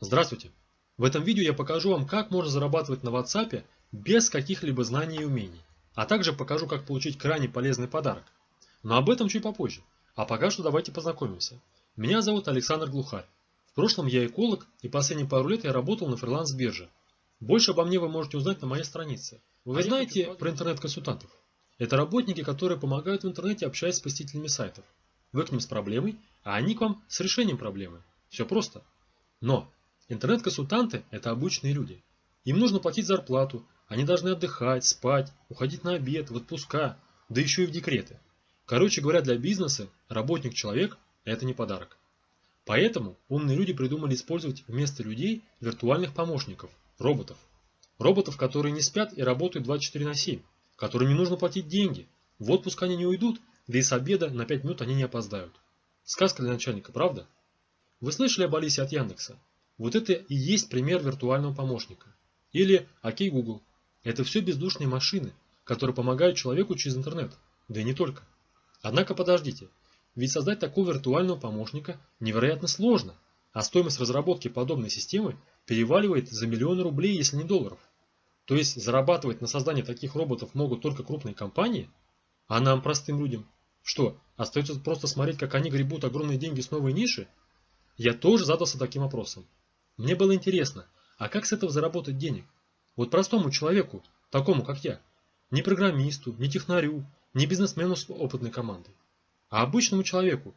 Здравствуйте! В этом видео я покажу вам, как можно зарабатывать на WhatsApp без каких-либо знаний и умений, а также покажу, как получить крайне полезный подарок. Но об этом чуть попозже. А пока что давайте познакомимся. Меня зовут Александр Глухарь. В прошлом я эколог и последние пару лет я работал на фриланс-бирже. Больше обо мне вы можете узнать на моей странице. Вы а знаете про интернет-консультантов? Это работники, которые помогают в интернете, общаясь с посетителями сайтов. Вы к ним с проблемой, а они к вам с решением проблемы. Все просто. Но интернет-консультанты – это обычные люди. Им нужно платить зарплату, они должны отдыхать, спать, уходить на обед, в отпуска, да еще и в декреты. Короче говоря, для бизнеса работник-человек – это не подарок. Поэтому умные люди придумали использовать вместо людей виртуальных помощников – роботов. Роботов, которые не спят и работают 24 на 7, которым не нужно платить деньги. В отпуск они не уйдут, да и с обеда на 5 минут они не опоздают. Сказка для начальника, правда? Вы слышали об Алисе от Яндекса? Вот это и есть пример виртуального помощника. Или Окей Google. Это все бездушные машины, которые помогают человеку через интернет. Да и не только. Однако подождите, ведь создать такого виртуального помощника невероятно сложно, а стоимость разработки подобной системы переваливает за миллионы рублей, если не долларов. То есть зарабатывать на создании таких роботов могут только крупные компании, а нам, простым людям, что, остается просто смотреть, как они гребут огромные деньги с новой ниши? Я тоже задался таким вопросом. Мне было интересно, а как с этого заработать денег? Вот простому человеку, такому как я, не программисту, не технарю, не бизнесмену с опытной командой, а обычному человеку,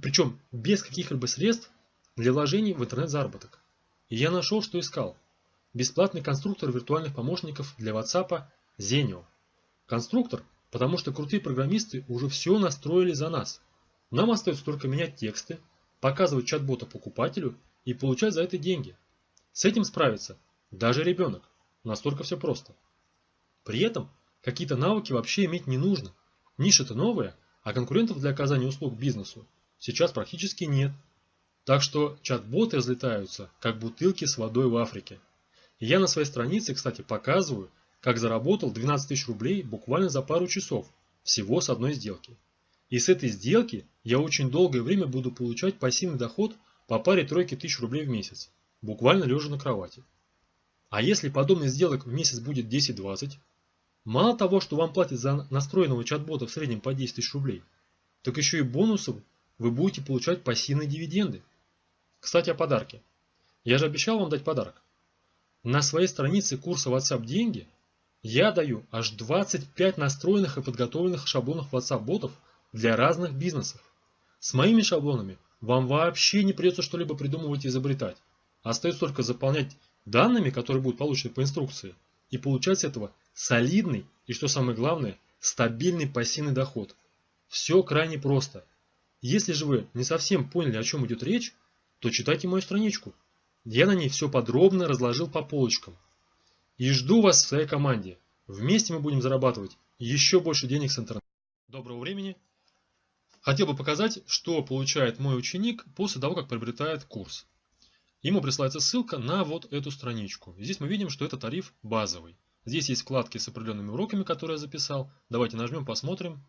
причем без каких-либо средств для вложений в интернет-заработок. И я нашел, что искал. Бесплатный конструктор виртуальных помощников для WhatsApp Zenio. Конструктор, потому что крутые программисты уже все настроили за нас. Нам остается только менять тексты, показывать чат-бота покупателю и получать за это деньги. С этим справится даже ребенок. Настолько все просто. При этом какие-то навыки вообще иметь не нужно. Ниша-то новая, а конкурентов для оказания услуг бизнесу сейчас практически нет. Так что чат-боты разлетаются, как бутылки с водой в Африке. И я на своей странице, кстати, показываю, как заработал 12 тысяч рублей буквально за пару часов, всего с одной сделки. И с этой сделки я очень долгое время буду получать пассивный доход по паре тройки тысяч рублей в месяц, буквально лежа на кровати. А если подобных сделок в месяц будет 10-20, мало того, что вам платят за настроенного чат-бота в среднем по 10 тысяч рублей, так еще и бонусом вы будете получать пассивные дивиденды. Кстати, о подарке. Я же обещал вам дать подарок. На своей странице курса WhatsApp деньги я даю аж 25 настроенных и подготовленных шаблонов WhatsApp ботов для разных бизнесов. С моими шаблонами вам вообще не придется что-либо придумывать и изобретать. Остается только заполнять данными, которые будут получены по инструкции, и получать с этого солидный и, что самое главное, стабильный пассивный доход. Все крайне просто. Если же вы не совсем поняли, о чем идет речь, то читайте мою страничку. Я на ней все подробно разложил по полочкам. И жду вас в своей команде. Вместе мы будем зарабатывать еще больше денег с интернета. Доброго времени. Хотел бы показать, что получает мой ученик после того, как приобретает курс. Ему присылается ссылка на вот эту страничку. Здесь мы видим, что это тариф базовый. Здесь есть вкладки с определенными уроками, которые я записал. Давайте нажмем, посмотрим.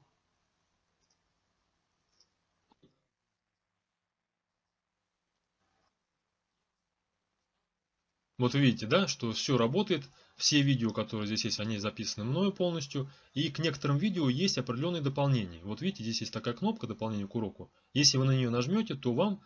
Вот видите, да, что все работает, все видео, которые здесь есть, они записаны мною полностью, и к некоторым видео есть определенные дополнения. Вот видите, здесь есть такая кнопка дополнения к уроку. Если вы на нее нажмете, то вам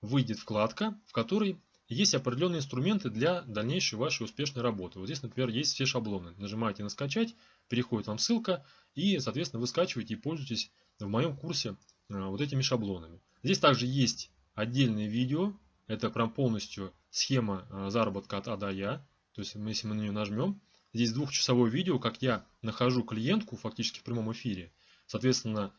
выйдет вкладка, в которой есть определенные инструменты для дальнейшей вашей успешной работы. Вот здесь, например, есть все шаблоны. Нажимаете на скачать, переходит вам ссылка, и, соответственно, вы скачиваете и пользуетесь в моем курсе э, вот этими шаблонами. Здесь также есть отдельные видео, это прям полностью схема э, заработка от А до Я. То есть, если мы на нее нажмем, здесь двухчасовое видео, как я нахожу клиентку фактически в прямом эфире. Соответственно,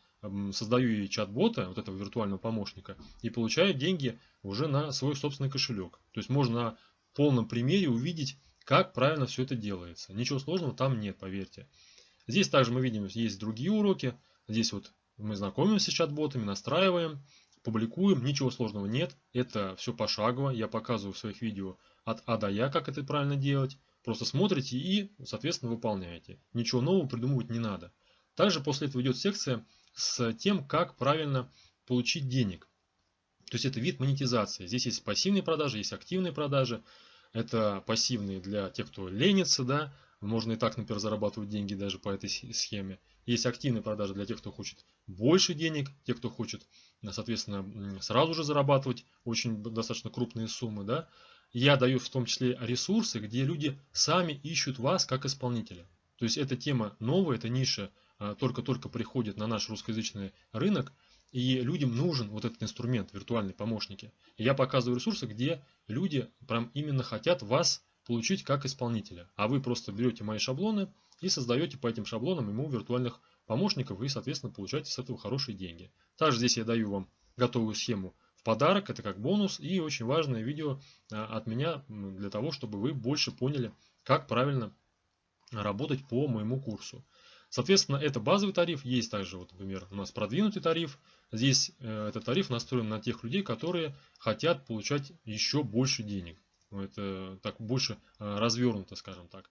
создаю ей чат-бота, вот этого виртуального помощника, и получаю деньги уже на свой собственный кошелек. То есть можно на полном примере увидеть, как правильно все это делается. Ничего сложного там нет, поверьте. Здесь также мы видим, есть другие уроки. Здесь вот мы знакомимся с чат-ботами, настраиваем публикуем, ничего сложного нет, это все пошагово, я показываю в своих видео от А до Я, как это правильно делать, просто смотрите и, соответственно, выполняете. Ничего нового придумывать не надо. Также после этого идет секция с тем, как правильно получить денег. То есть это вид монетизации. Здесь есть пассивные продажи, есть активные продажи. Это пассивные для тех, кто ленится, да, можно и так, например, зарабатывать деньги даже по этой схеме. Есть активные продажи для тех, кто хочет больше денег, те, кто хочет, соответственно, сразу же зарабатывать очень достаточно крупные суммы. Да? Я даю в том числе ресурсы, где люди сами ищут вас как исполнителя. То есть эта тема новая, эта ниша а, только-только приходит на наш русскоязычный рынок, и людям нужен вот этот инструмент, виртуальные помощники. Я показываю ресурсы, где люди прям именно хотят вас получить как исполнителя. А вы просто берете мои шаблоны и создаете по этим шаблонам ему виртуальных помощников и, соответственно, получаете с этого хорошие деньги. Также здесь я даю вам готовую схему в подарок, это как бонус и очень важное видео а, от меня для того, чтобы вы больше поняли, как правильно работать по моему курсу. Соответственно, это базовый тариф, есть также, вот, например, у нас продвинутый тариф. Здесь э, этот тариф настроен на тех людей, которые хотят получать еще больше денег. Это так больше э, развернуто, скажем так.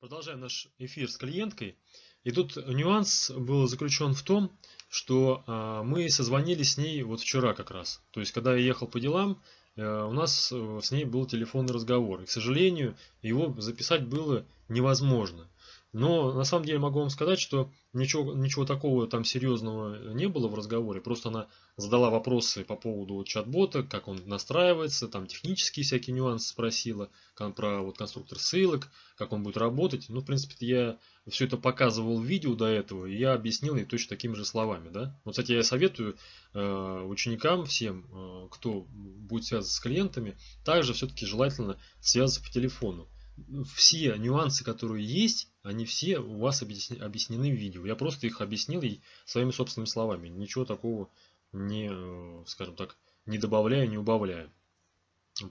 Продолжаем наш эфир с клиенткой. И тут нюанс был заключен в том, что э, мы созвонились с ней вот вчера как раз. То есть, когда я ехал по делам, э, у нас с ней был телефонный разговор. И, к сожалению, его записать было невозможно. Но на самом деле могу вам сказать, что ничего, ничего такого там серьезного не было в разговоре. Просто она задала вопросы по поводу чат-бота, как он настраивается, там технические всякие нюансы спросила, про вот конструктор ссылок, как он будет работать. Ну, в принципе, я все это показывал в видео до этого, и я объяснил ей точно такими же словами. Да? Вот, кстати, я советую э, ученикам всем, э, кто будет связываться с клиентами, также все-таки желательно связываться по телефону все нюансы, которые есть, они все у вас объяснены в видео. Я просто их объяснил и своими собственными словами. Ничего такого не, э, скажем так, не добавляю, не убавляю.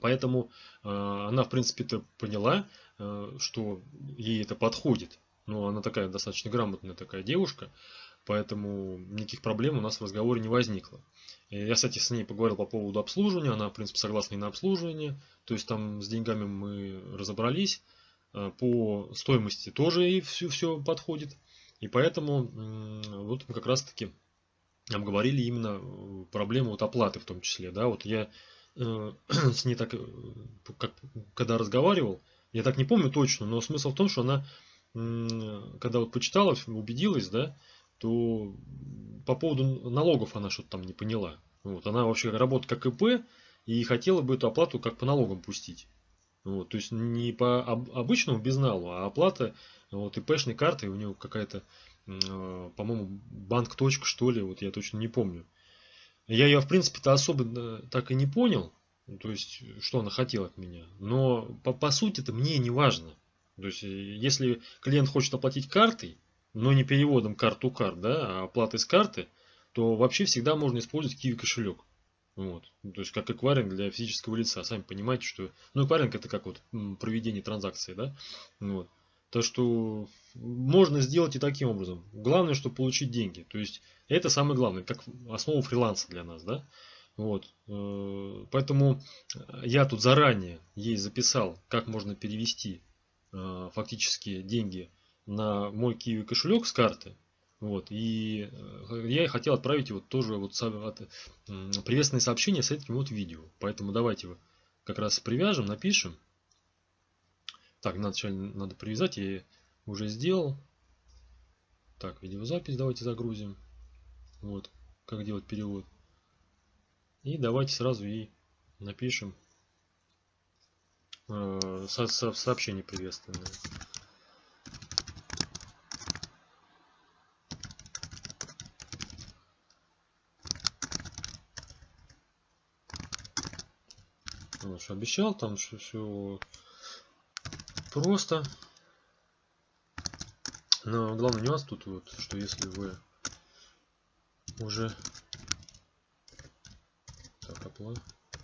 Поэтому э, она, в принципе, это поняла, э, что ей это подходит. Но она такая достаточно грамотная такая девушка, поэтому никаких проблем у нас в разговоре не возникло. Я, кстати, с ней поговорил по поводу обслуживания, она, в принципе, согласна и на обслуживание, то есть там с деньгами мы разобрались, э, по стоимости тоже и все, все подходит, и поэтому вот мы как раз-таки обговорили именно э, проблему вот оплаты в том числе, да, вот я э, с ней так, как, когда разговаривал, я так не помню точно, но смысл в том, что она, когда вот почитала, убедилась, да, то по поводу налогов она что-то там не поняла. Вот, она вообще работает как ИП и хотела бы эту оплату как по налогам пустить. Вот, то есть не по обычному безналу, а оплата вот, ИПшной картой у нее какая-то, э, по-моему, банк точка что ли, вот я точно не помню. Я ее, в принципе-то, особо э, так и не понял, то есть, что она хотела от меня. Но по, по сути это мне не важно. То есть, если клиент хочет оплатить картой, но не переводом карту карт, да, а оплатой с карты, то вообще всегда можно использовать Kiwi кошелек. Вот. Ну, то есть как эквайринг для физического лица. Сами понимаете, что... Ну, эквайринг это как вот проведение транзакции, да? Вот. То, что можно сделать и таким образом. Главное, чтобы получить деньги. То есть это самое главное, как основа фриланса для нас, да? Вот. Э, поэтому я тут заранее ей записал, как можно перевести э, фактически деньги на мой Kiwi кошелек с карты. Вот, и э, я хотел отправить вот тоже вот приветственное сообщение с этим вот видео. Поэтому давайте его как раз привяжем, напишем. Так, вначале надо привязать, я уже сделал. Так, видеозапись давайте загрузим. Вот, как делать перевод. И давайте сразу ей напишем э, со со сообщение приветственное. Вот, что обещал, там что все просто. Но главный нюанс тут вот, что если вы уже так оплата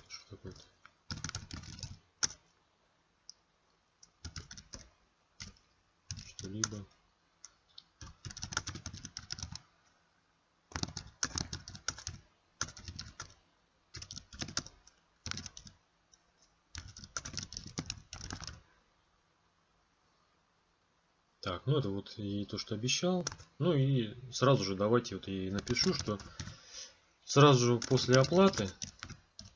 что такое-то что-либо Так, ну это вот и то, что обещал. Ну и сразу же давайте вот и напишу, что сразу же после оплаты,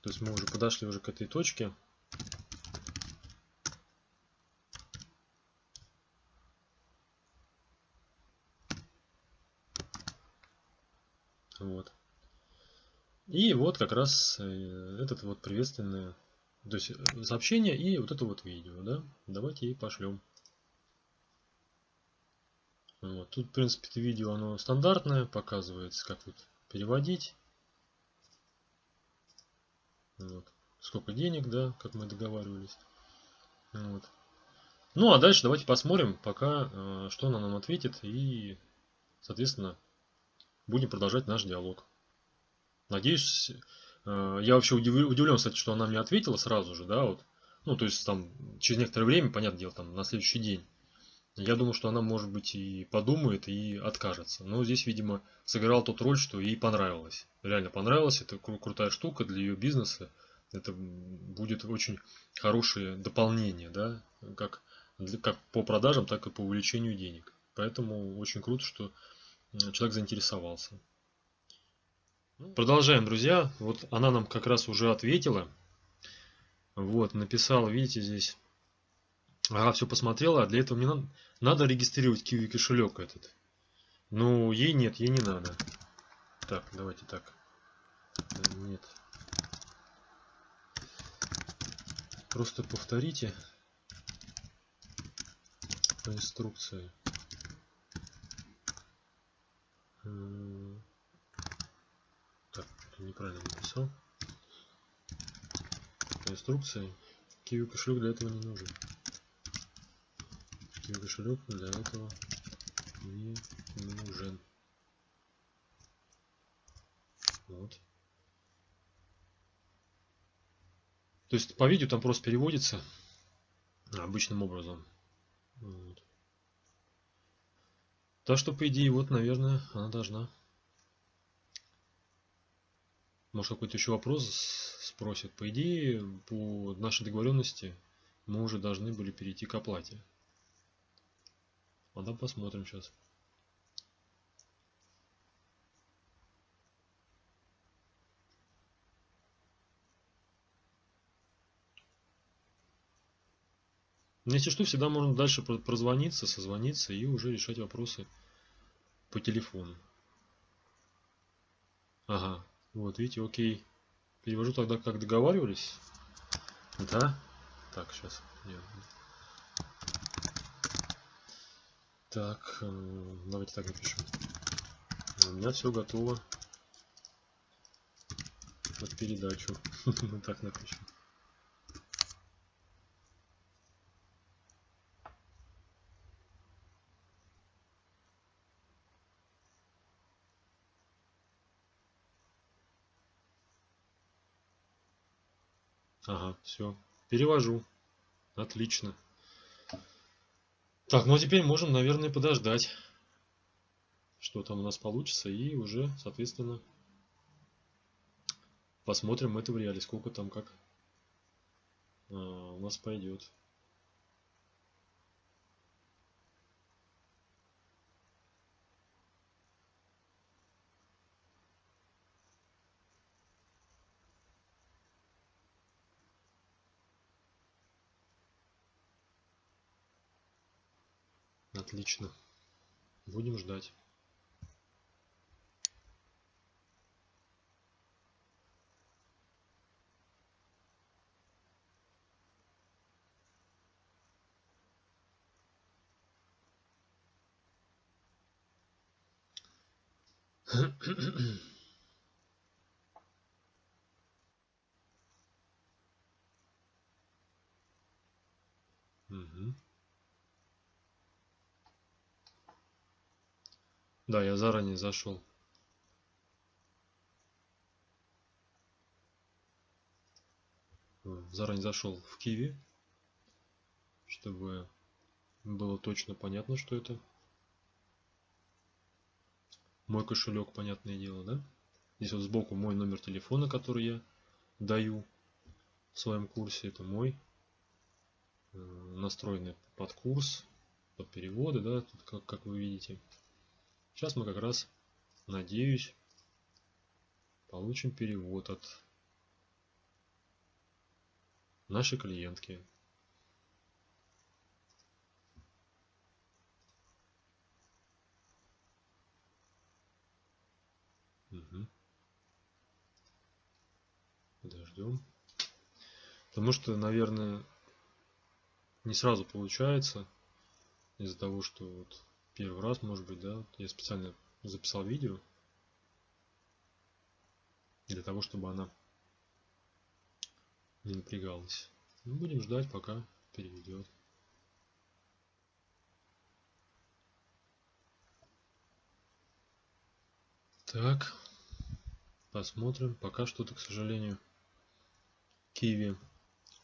то есть мы уже подошли уже к этой точке, Вот. И вот как раз э, этот вот приветственное то есть э, сообщение и вот это вот видео, да. Давайте и пошлем. Вот. Тут, в принципе, это видео, оно стандартное, показывается, как вот переводить. Вот. Сколько денег, да, как мы договаривались. Вот. Ну, а дальше давайте посмотрим, пока, э, что она нам ответит. И, соответственно, будем продолжать наш диалог. Надеюсь, э, я вообще удивлен, кстати, что она мне ответила сразу же, да, вот. Ну, то есть там через некоторое время, понятное дело, там на следующий день. Я думаю, что она, может быть, и подумает, и откажется. Но здесь, видимо, сыграл тот роль, что ей понравилось. Реально понравилось. Это кру крутая штука для ее бизнеса. Это будет очень хорошее дополнение, да, как, как по продажам, так и по увеличению денег. Поэтому очень круто, что человек заинтересовался. Продолжаем, друзья. Вот она нам как раз уже ответила. Вот, написала, видите, здесь. Ага, все посмотрела, а для этого мне надо, надо регистрировать Kiwi кошелек этот. Ну, ей нет, ей не надо. Так, давайте так. Нет. Просто повторите по инструкции. Так, неправильно написал. По инструкции. Kiwi кошелек для этого не нужен. Kiwi кошелек для этого не нужен. Вот. То есть по видео там просто переводится обычным образом. Вот. Так что, по идее, вот, наверное, она должна. Может, какой-то еще вопрос спросит. По идее, по нашей договоренности мы уже должны были перейти к оплате. Там посмотрим сейчас. Но если что, всегда можно дальше прозвониться, созвониться и уже решать вопросы по телефону. Ага, вот видите, окей. Перевожу тогда, как договаривались. Да? Так, сейчас. Нет. Так, э, давайте так напишем. У меня все готово под передачу. Так напишем. Ага, все. Перевожу. Отлично. Так, ну а теперь можем, наверное, подождать, что там у нас получится, и уже, соответственно, посмотрим это в реале, сколько там как а, у нас пойдет. Отлично. Будем ждать. Угу. Да, я заранее зашел. Заранее зашел в Киви, чтобы было точно понятно, что это мой кошелек, понятное дело, да? Здесь вот сбоку мой номер телефона, который я даю в своем курсе. Это мой э, настроенный под курс, под переводы, да, тут как, как вы видите. Сейчас мы как раз, надеюсь, получим перевод от нашей клиентки. Угу. Подождем. Потому что, наверное, не сразу получается. Из-за того, что вот первый раз, может быть, да, я специально записал видео. Для того, чтобы она не напрягалась. Ну, будем ждать, пока переведет. Так, посмотрим. Пока что-то, к сожалению, Киви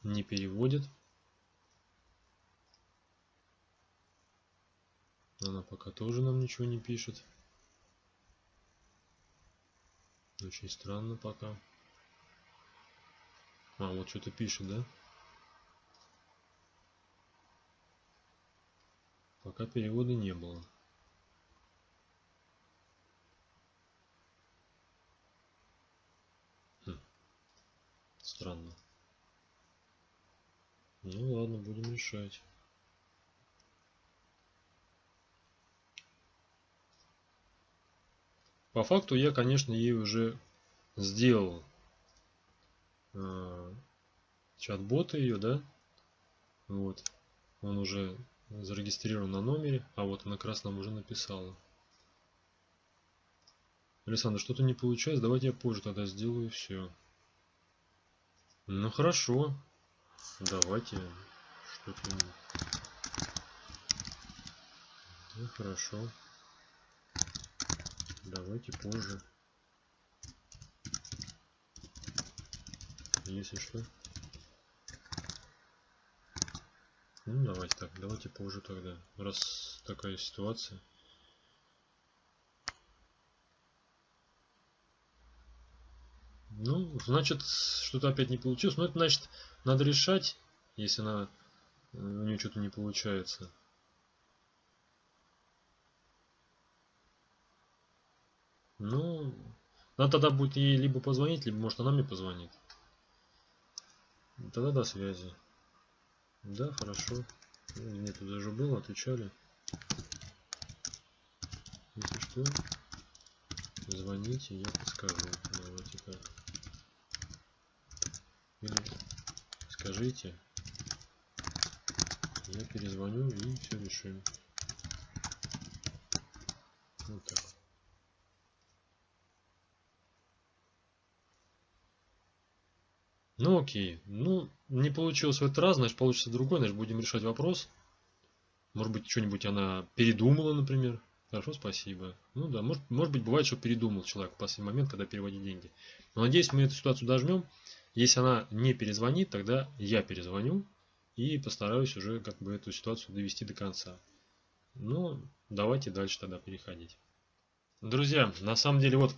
не переводит. Она пока тоже нам ничего не пишет. Очень странно пока. А, вот что-то пишет, да? Пока перевода не было. Хм. Странно. Ну ладно, будем решать. По факту я, конечно, ей уже сделал э, чат-бота ее, да? Вот. Он уже зарегистрирован на номере, а вот она красном уже написала. Александр, что-то не получается, давайте я позже тогда сделаю все. Ну хорошо, давайте что-то... Ну хорошо. Давайте позже. Если что. Ну, давайте так, давайте позже тогда, раз такая ситуация. Ну, значит, что-то опять не получилось. Но это значит, надо решать, если она, э, у нее что-то не получается. Ну, надо тогда будет ей либо позвонить, либо может она мне позвонит. Тогда до связи. Да, хорошо. Мне тут даже было, отвечали. Если что, звоните, я подскажу. Давайте так. Или скажите, я перезвоню и все решим. Вот так. Ну окей. Ну, не получилось в этот раз, значит получится другой, значит будем решать вопрос. Может быть, что-нибудь она передумала, например. Хорошо, спасибо. Ну да, может, может быть, бывает, что передумал человек в последний момент, когда переводит деньги. Но надеюсь, мы эту ситуацию дожмем. Если она не перезвонит, тогда я перезвоню и постараюсь уже как бы эту ситуацию довести до конца. Ну, давайте дальше тогда переходить. Друзья, на самом деле вот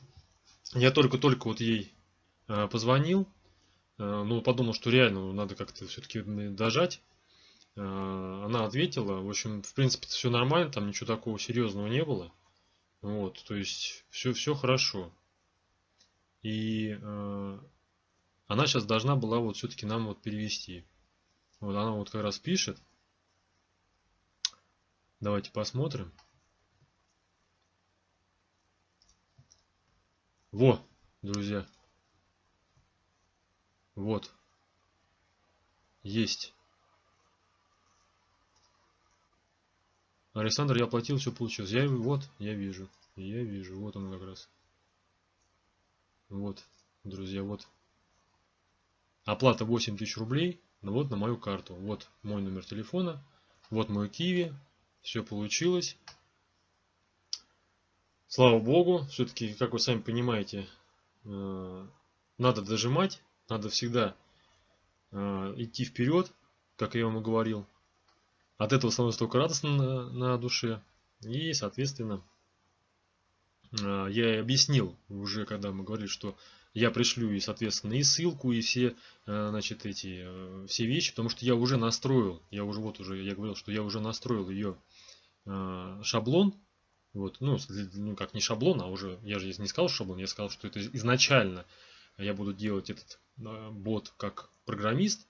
я только-только вот ей э, позвонил, ну, подумал, что реально надо как-то все-таки дожать. Э, она ответила. В общем, в принципе, все нормально, там ничего такого серьезного не было. Вот, то есть все, все хорошо. И э, она сейчас должна была вот все-таки нам вот перевести. Вот она вот как раз пишет. Давайте посмотрим. Во, друзья. Вот. Есть. Александр, я оплатил, все получилось. Я вот, я вижу. Я вижу. Вот он как раз. Вот, друзья, вот. Оплата 8 тысяч рублей. Ну вот на мою карту. Вот мой номер телефона. Вот мой Киви. Все получилось. Слава Богу. Все-таки, как вы сами понимаете, э, надо дожимать. Надо всегда э, идти вперед, как я вам и говорил. От этого становится только радостно на, на душе. И, соответственно, э, я и объяснил уже, когда мы говорили, что я пришлю и, соответственно, и ссылку, и все, э, значит, эти, все вещи, потому что я уже настроил, я уже, вот уже, я говорил, что я уже настроил ее шаблон Вот, ну, ну, как не шаблон, а уже, я же не сказал шаблон, я сказал, что это изначально я буду делать этот бот как программист,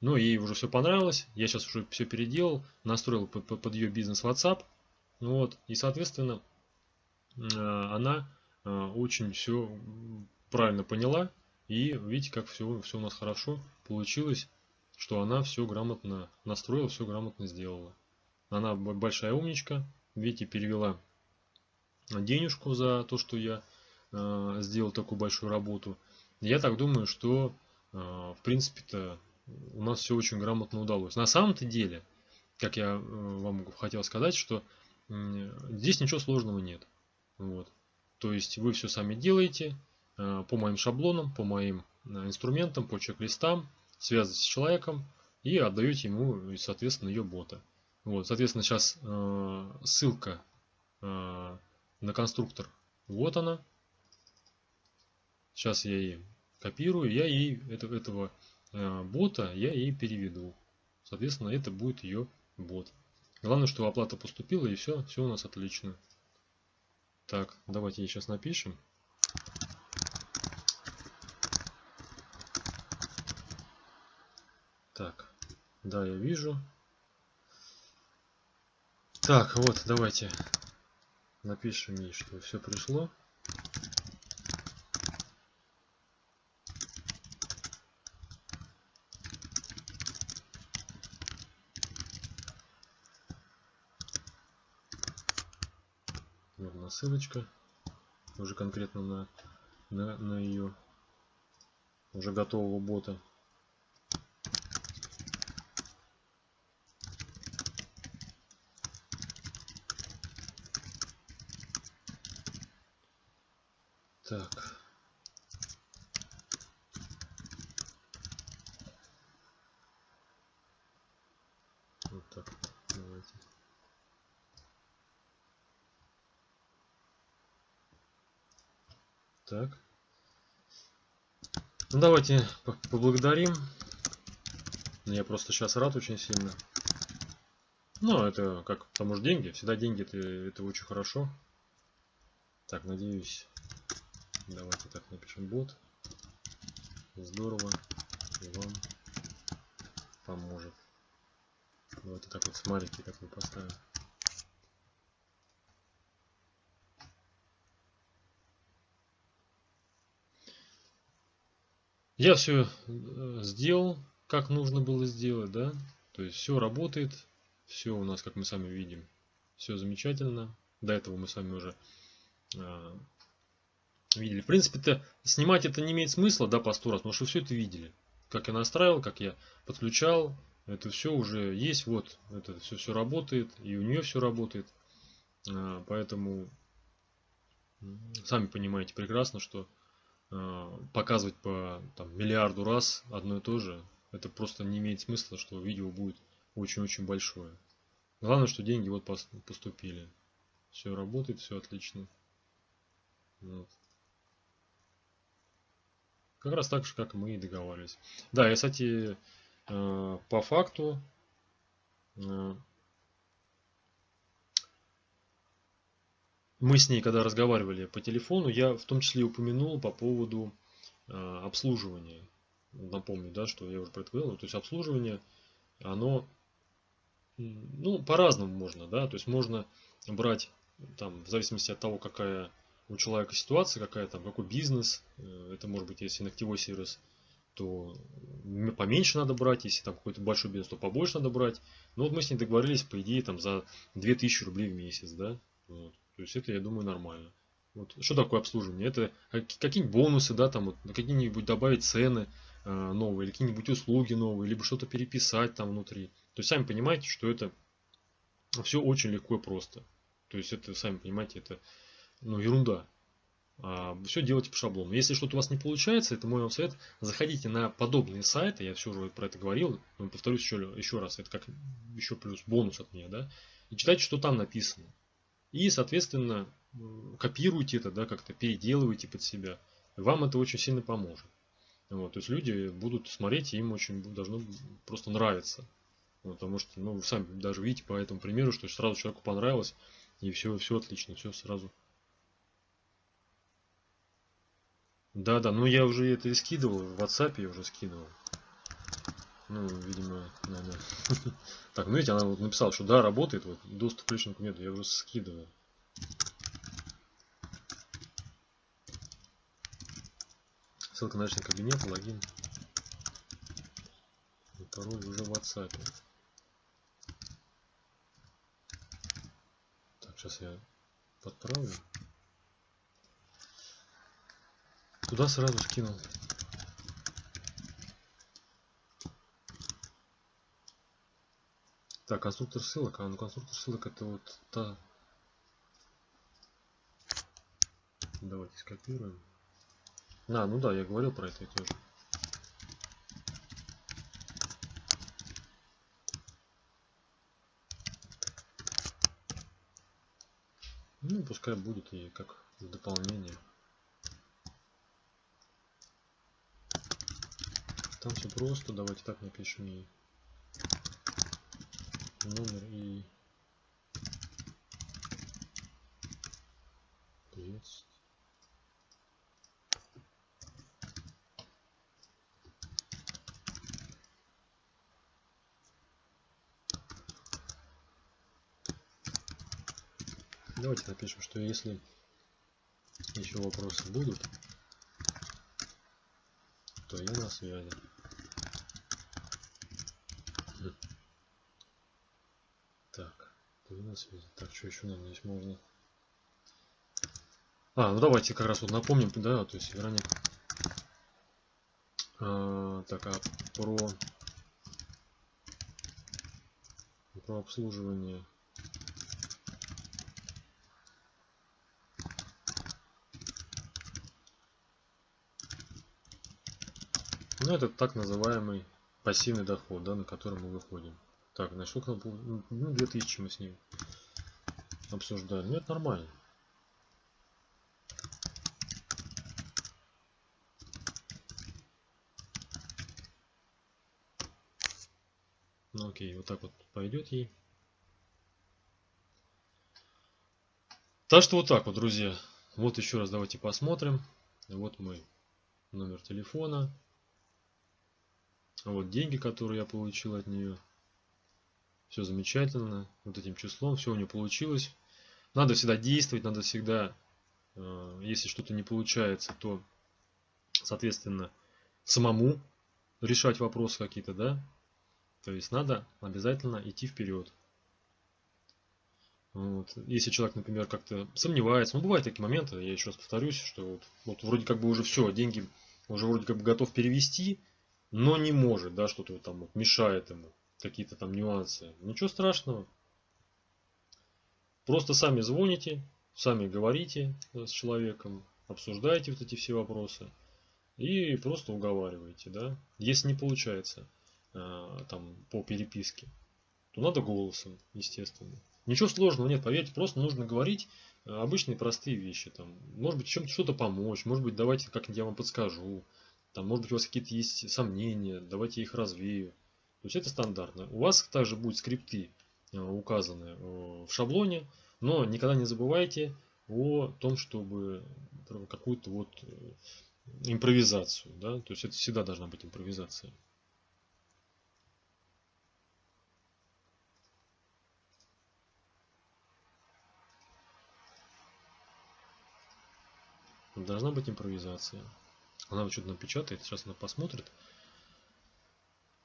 но ей уже все понравилось, я сейчас уже все переделал, настроил под, под ее бизнес WhatsApp, ну вот, и, соответственно, э, она э, очень все правильно поняла, и видите, как все, все у нас хорошо получилось, что она все грамотно настроила, все грамотно сделала. Она большая умничка, видите, перевела денежку за то, что я э, сделал такую большую работу. Я так думаю, что э, в принципе-то у нас все очень грамотно удалось. На самом-то деле, как я э, вам хотел сказать, что здесь ничего сложного нет. Вот. То есть вы все сами делаете э, по моим шаблонам, по моим инструментам, по чек-листам, связываетесь с человеком и отдаете ему, соответственно, ее бота. Вот, соответственно, сейчас ссылка на конструктор. Вот она. Сейчас я ей копирую, я ей это, этого Э, бота я ей переведу. Соответственно, это будет ее бот. Главное, что оплата поступила и все, все у нас отлично. Так, давайте ей сейчас напишем. Так, да, я вижу. Так, вот, давайте напишем ей, что все пришло. Ссылочка уже конкретно на, на, на ее уже готового бота. Так. Вот так вот. Давайте. Так. Ну давайте поблагодарим. Я просто сейчас рад очень сильно. Ну, это как, потому что деньги, всегда деньги, это, это очень хорошо. Так, надеюсь, давайте так напишем бот. Здорово, и вам поможет. Давайте так вот смайлики такой поставим. Я все э, сделал, как нужно было сделать, да. То есть все работает, все у нас, как мы сами видим, все замечательно. До этого мы с вами уже э, видели. В принципе-то снимать это не имеет смысла, да, по сто раз, потому что все это видели. Как я настраивал, как я подключал, это все уже есть, вот, это все, все работает, и у нее все работает. Э, поэтому сами понимаете прекрасно, что показывать по там, миллиарду раз одно и то же, это просто не имеет смысла, что видео будет очень-очень большое. Главное, что деньги вот поступили. Все работает, все отлично. Вот. Как раз так же, как мы и договаривались. Да, и, кстати, э, по факту мы с ней, когда разговаривали по телефону, я в том числе упомянул по поводу э, обслуживания. Напомню, да, что я уже про это говорил. То есть обслуживание, оно ну, по-разному можно, да. То есть можно брать там, в зависимости от того, какая у человека ситуация, какая там, какой бизнес, э, это может быть, если ногтевой сервис, то поменьше надо брать, если там какой-то большой бизнес, то побольше надо брать. Но вот мы с ней договорились, по идее, там за 2000 рублей в месяц, да. Вот. То есть это, я думаю, нормально. Вот. Что такое обслуживание? Это какие-нибудь бонусы, да, там вот, какие-нибудь добавить цены э, новые, или какие-нибудь услуги новые, либо что-то переписать там внутри. То есть сами понимаете, что это все очень легко и просто. То есть это, сами понимаете, это ну, ерунда. А, все делайте по шаблону. Если что-то у вас не получается, это мой вам совет, заходите на подобные сайты, я все уже про это говорил, но повторюсь еще, еще раз, это как еще плюс бонус от меня, да, и читайте, что там написано. И, соответственно, копируйте это, да, как-то переделывайте под себя. Вам это очень сильно поможет. Вот, то есть люди будут смотреть, и им очень должно просто нравиться. Вот, потому что, ну, вы сами даже видите по этому примеру, что сразу человеку понравилось, И все, все отлично, все сразу. Да, да, ну я уже это и скидывал, в WhatsApp я уже скидывал. Ну, видимо, надо. Так, ну видите, она вот написала, что да, работает, вот, доступ к личному кабинету, я уже скидывал. Ссылка на личный кабинет, логин. И пароль уже в WhatsApp. Так, сейчас я подправлю. Туда сразу скинул. Так, конструктор ссылок. А, ну конструктор ссылок это вот та... Давайте скопируем. А, ну да, я говорил про это тоже. Ну, пускай будет и как дополнение. Там все просто. Давайте так напишем и номер и приветствие. Давайте напишем, что если еще вопросы будут, то я на связи. Так, ты на связи. Так, что еще нам здесь можно? А, ну давайте как раз вот напомним, да, то есть Вероник. А, так, а про про обслуживание Ну, это так называемый пассивный доход, да, на который мы выходим. Так, значит, сколько Ну, 2000 мы с ним обсуждали. Ну, это нормально. Ну, окей, вот так вот пойдет ей. Так что вот так вот, друзья. Вот еще раз давайте посмотрим. Вот мой номер телефона. Вот деньги, которые я получил от нее. Все замечательно. Вот этим числом. Все у нее получилось. Надо всегда действовать. Надо всегда, э, если что-то не получается, то, соответственно, самому решать вопросы какие-то, да. То есть надо обязательно идти вперед. Вот. Если человек, например, как-то сомневается, ну бывают такие моменты, я еще раз повторюсь, что вот, вот вроде как бы уже все, деньги уже вроде как бы готов перевести, но не может, да, что-то там вот мешает ему, какие-то там нюансы. Ничего страшного. Просто сами звоните, сами говорите с человеком, обсуждаете вот эти все вопросы и просто уговариваете, да. Если не получается э, там по переписке, то надо голосом, естественно. Ничего сложного нет, поверьте, просто нужно говорить э, обычные простые вещи. Там, может быть, чем-то что-то помочь, может быть, давайте как-нибудь я вам подскажу. Там, может быть, у вас какие-то есть сомнения, давайте я их развею. То есть это стандартно. У вас также будут скрипты э, указаны э, в шаблоне, но никогда не забывайте о том, чтобы какую-то вот э, импровизацию. Да? То есть это всегда должна быть импровизация. Должна быть импровизация. Она что-то напечатает, сейчас она посмотрит.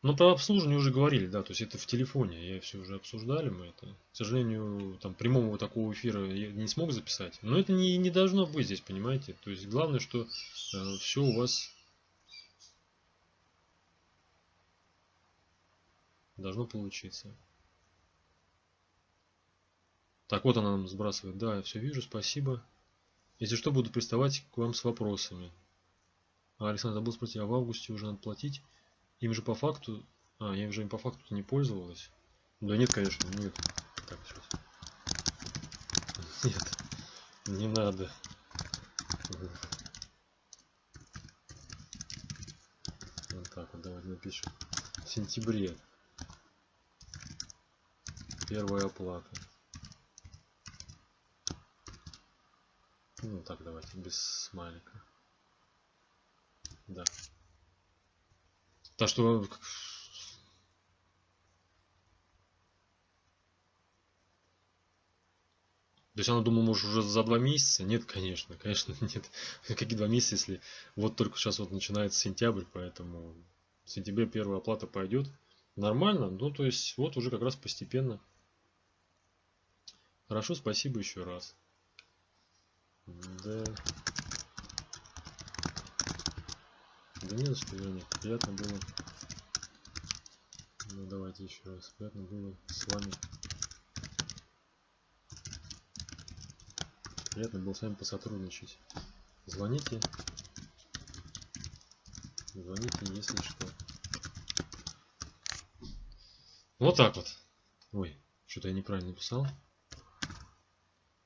Но про обслуживание уже говорили, да, то есть это в телефоне, я все уже обсуждали мы это. К сожалению, там прямого такого эфира я не смог записать, но это не, не должно быть здесь, понимаете. То есть главное, что э, все у вас должно получиться. Так, вот она нам сбрасывает. Да, я все вижу, спасибо. Если что, буду приставать к вам с вопросами. А, Александр забыл спросить, а в августе уже надо платить? Им же по факту... А, я уже им по факту не пользовалась. Да нет, конечно, нет. Так, сейчас. Нет, не надо. Вот так вот, давайте напишем. В сентябре. Первая оплата. Ну так, давайте, без смайлика. Да. Так что... То есть она думала, может, уже за два месяца? Нет, конечно, конечно, нет. Какие два месяца, если вот только сейчас вот начинается сентябрь, поэтому в сентябре первая оплата пойдет. Нормально, ну то есть вот уже как раз постепенно. Хорошо, спасибо еще раз. Да. Да нет, что Вероник, приятно было. Ну давайте еще раз. Приятно было с вами. Приятно было с вами посотрудничать. Звоните. Звоните, если что. Вот так вот. Ой, что-то я неправильно написал.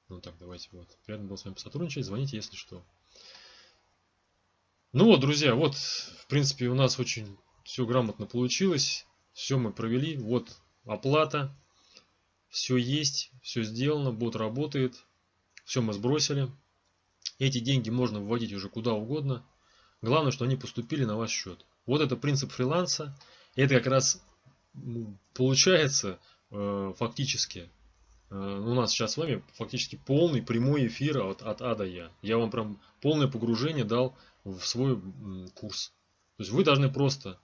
Ну так, давайте вот. Приятно было с вами посотрудничать. Звоните, если что. Ну вот, друзья, вот, в принципе, у нас очень все грамотно получилось. Все мы провели. Вот оплата. Все есть, все сделано, бот работает. Все мы сбросили. Эти деньги можно вводить уже куда угодно. Главное, что они поступили на ваш счет. Вот это принцип фриланса. Это как раз получается э, фактически у нас сейчас с вами фактически полный прямой эфир от, от А до Я. Я вам прям полное погружение дал в свой курс. То есть вы должны просто...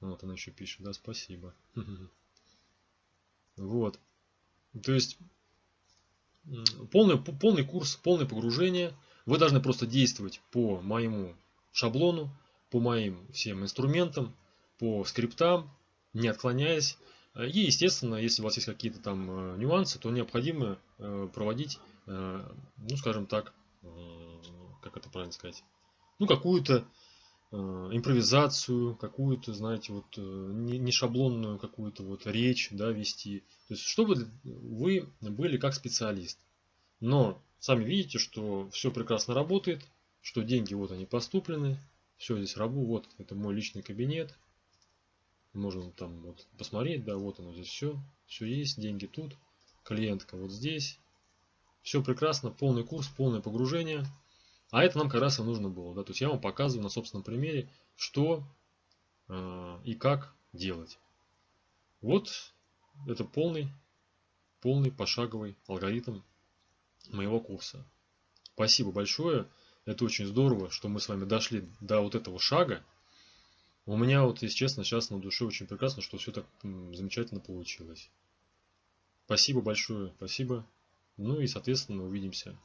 Вот она еще пишет, да, спасибо. Вот. То есть полный, полный курс, полное погружение. Вы должны просто действовать по моему шаблону, по моим всем инструментам, по скриптам, не отклоняясь. И, естественно, если у вас есть какие-то там э, нюансы, то необходимо э, проводить, э, ну, скажем так, как это правильно сказать, ну, какую-то импровизацию, какую-то, знаете, вот не шаблонную какую-то вот речь, да, вести. То есть, чтобы вы были как специалист. Но сами видите, что все прекрасно работает, что деньги вот они поступлены, все здесь работает, вот это мой личный кабинет, можно там вот посмотреть, да, вот оно здесь все, все есть, деньги тут, клиентка вот здесь. Все прекрасно, полный курс, полное погружение. А это нам как раз и нужно было. Да? То есть я вам показываю на собственном примере, что э, и как делать. Вот это полный, полный пошаговый алгоритм моего курса. Спасибо большое. Это очень здорово, что мы с вами дошли до вот этого шага. У меня вот, если честно, сейчас на душе очень прекрасно, что все так замечательно получилось. Спасибо большое, спасибо. Ну и, соответственно, увидимся